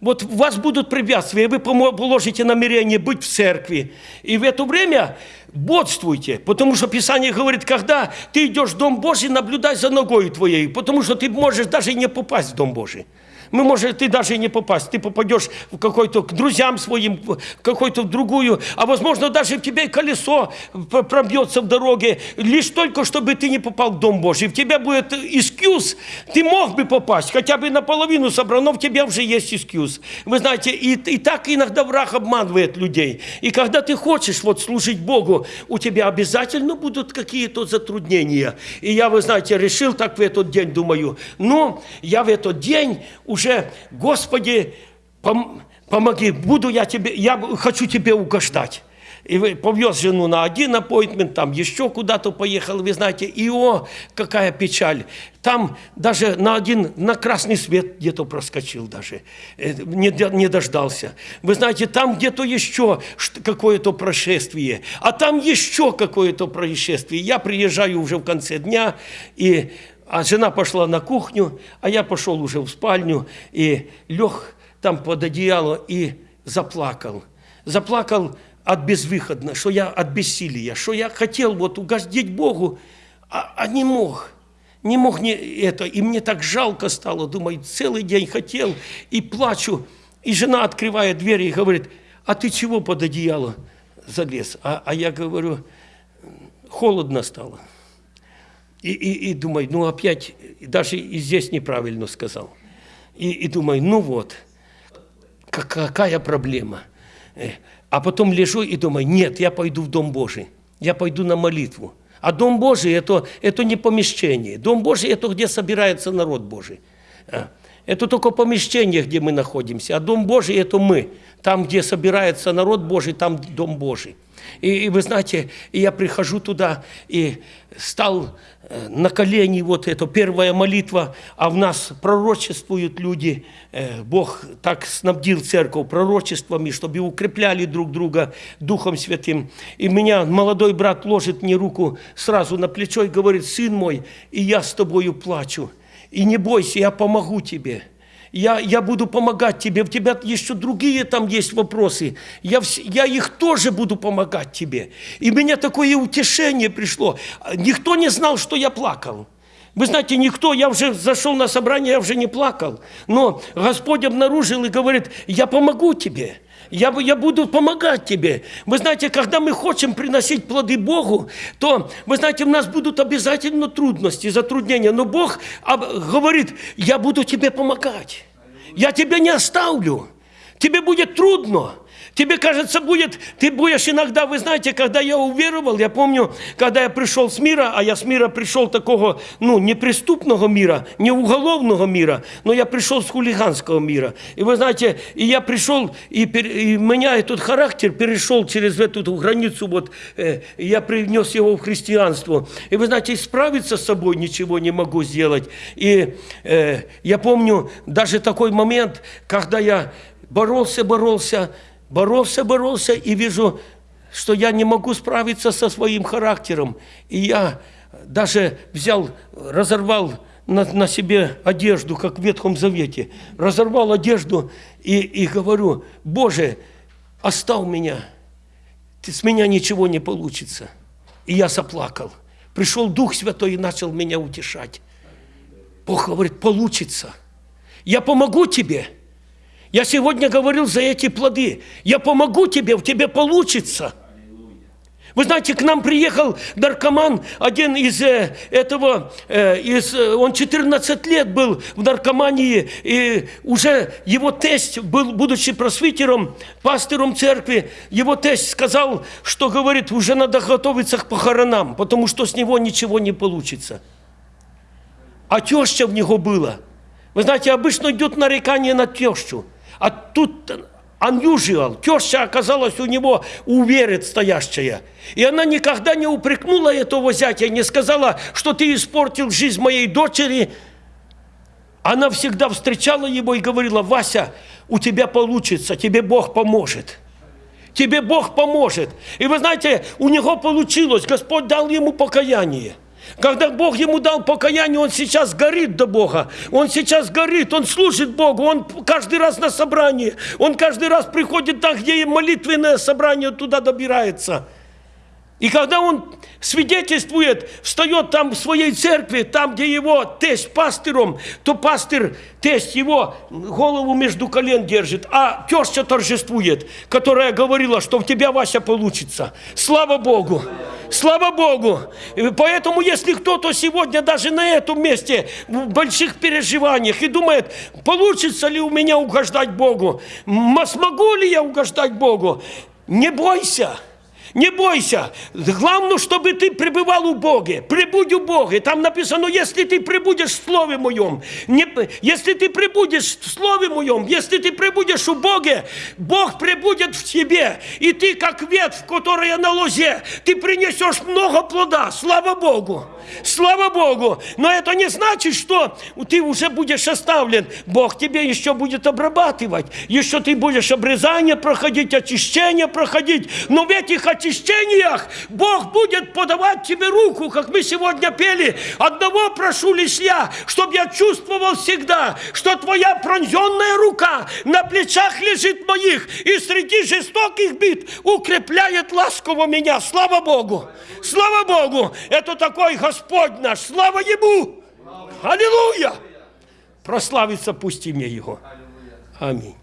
Вот вас будут препятствия, и вы положите намерение быть в церкви. И в это время бодствуйте, потому что Писание говорит, когда ты идешь в Дом Божий, наблюдай за ногой твоей, потому что ты можешь даже не попасть в Дом Божий. Мы, может, ты даже и не попасть. Ты попадешь в какой-то к друзьям своим, в какую-то другую, а возможно, даже в тебе и колесо пробьется в дороге, лишь только, чтобы ты не попал в Дом Божий. В тебя будет искьюз, ты мог бы попасть, хотя бы наполовину собрал, но в тебя уже есть искьюз. Вы знаете, и, и так иногда враг обманывает людей. И когда ты хочешь вот служить Богу, у тебя обязательно будут какие-то затруднения. И я, вы знаете, решил так в этот день, думаю, ну, я в этот день уже, Господи, пом- помоги, буду я тебе, я хочу тебе угождать. И повез жену на один аппоинтмент, там еще куда-то поехал, вы знаете, и о, какая печаль. Там даже на один, на красный свет где-то проскочил даже, э, не, не дождался. Вы знаете, там где-то еще какое-то происшествие, а там еще какое-то происшествие. Я приезжаю уже в конце дня, и а жена пошла на кухню, а я пошел уже в спальню и лег там под одеяло и заплакал. Заплакал от безвыходно, что я от бессилия, что я хотел вот угодить Богу, а, а не мог. Не мог не это. И мне так жалко стало, думаю, целый день хотел и плачу. И жена открывает дверь и говорит, а ты чего под одеяло залез? А, а я говорю, холодно стало. И, и, и думаю, ну опять, даже и здесь неправильно сказал. И, и думаю, ну вот, как- какая проблема. Э, А потом лежу и думаю, нет, я пойду в Дом Божий, я пойду на молитву. А Дом Божий это, это не помещение. Дом Божий это где собирается народ Божий. Это только помещение, где мы находимся. А Дом Божий это мы. Там, где собирается народ Божий, там Дом Божий. И, и вы знаете, я прихожу туда и стал э, на колени, вот это первая молитва, а в нас пророчествуют люди. Э, Бог так снабдил церковь пророчествами, чтобы укрепляли друг друга Духом Святым. И меня молодой брат ложит мне руку сразу на плечо и говорит, сын мой, и я с тобою плачу. И не бойся, я помогу тебе. Я, я буду помогать тебе. У тебя еще другие там есть вопросы. Я, я их тоже буду помогать тебе. И мне такое утешение пришло. Никто не знал, что я плакал. Вы знаете, никто, я уже зашел на собрание, я уже не плакал. Но Господь обнаружил и говорит, я помогу тебе. Я, я буду помогать тебе. Вы знаете, когда мы хотим приносить плоды Богу, то, вы знаете, у нас будут обязательно трудности, затруднения. Но Бог говорит, я буду тебе помогать. Я тебя не оставлю. Тебе будет трудно. Тебе кажется, будет, ты будешь иногда, вы знаете, когда я уверовал, я помню, когда я пришел с мира, а я с мира пришел такого, ну, не преступного мира, не уголовного мира, но я пришел с хулиганского мира. И вы знаете, и я пришел, и, и меня этот характер перешел через эту границу, вот, э, я принес его в христианство. И вы знаете, справиться с собой ничего не могу сделать. И э, я помню даже такой момент, когда я боролся, боролся, боролся, боролся, и вижу, что я не могу справиться со своим характером. И я даже взял, разорвал на, на себе одежду, как в Ветхом Завете. Разорвал одежду и, и говорю, Боже, оставь меня, с меня ничего не получится. И я заплакал. Пришел Дух Святой и начал меня утешать. Бог говорит, получится. Я помогу тебе. Я сегодня говорил за эти плоды. Я помогу тебе, в тебе получится. Вы знаете, к нам приехал наркоман, один из э, этого, э, из, э, он 14 лет был в наркомании, и уже его тесть, был, будучи просвитером, пастором церкви, его тесть сказал, что, говорит, уже надо готовиться к похоронам, потому что с него ничего не получится. А теща в него была. Вы знаете, обычно идет нарекание на тещу. А тут unusual. Теща оказалась у него уверит стоящая. И она никогда не упрекнула этого зятя, не сказала, что ты испортил жизнь моей дочери. Она всегда встречала его и говорила, Вася, у тебя получится, тебе Бог поможет. Тебе Бог поможет. И вы знаете, у него получилось, Господь дал ему покаяние. Когда Бог ему дал покаяние, он сейчас горит до Бога. Он сейчас горит, он служит Богу, он каждый раз на собрании. Он каждый раз приходит там, где молитвенное собрание, туда добирается. И когда он свидетельствует, встает там в своей церкви, там, где его тесть пастыром, то пастырь, тесть его голову между колен держит, а теща торжествует, которая говорила, что у тебя, Вася, получится. Слава Богу! Слава Богу! Поэтому, если кто-то сегодня даже на этом месте в больших переживаниях и думает, получится ли у меня угождать Богу, смогу ли я угождать Богу, не бойся! Не бойся. Главное, чтобы ты пребывал у Бога. Прибудь у Бога. Там написано, если ты прибудешь в Слове Моем, не, если ты прибудешь в Слове Моем, если ты прибудешь у Бога, Бог прибудет в тебе. И ты, как ветвь, которая на лозе, ты принесешь много плода. Слава Богу. Слава Богу. Но это не значит, что ты уже будешь оставлен. Бог тебе еще будет обрабатывать. Еще ты будешь обрезание проходить, очищение проходить. Но в этих очищениях Бог будет подавать тебе руку, как мы сегодня пели. Одного прошу лишь я, чтобы я чувствовал всегда, что твоя пронзенная рука на плечах лежит моих, и среди жестоких бит укрепляет ласково меня. Слава Богу! Слава Богу! Это такой Господь наш! Слава Ему! Аллилуйя! Прославиться пусть имя Его. Аминь.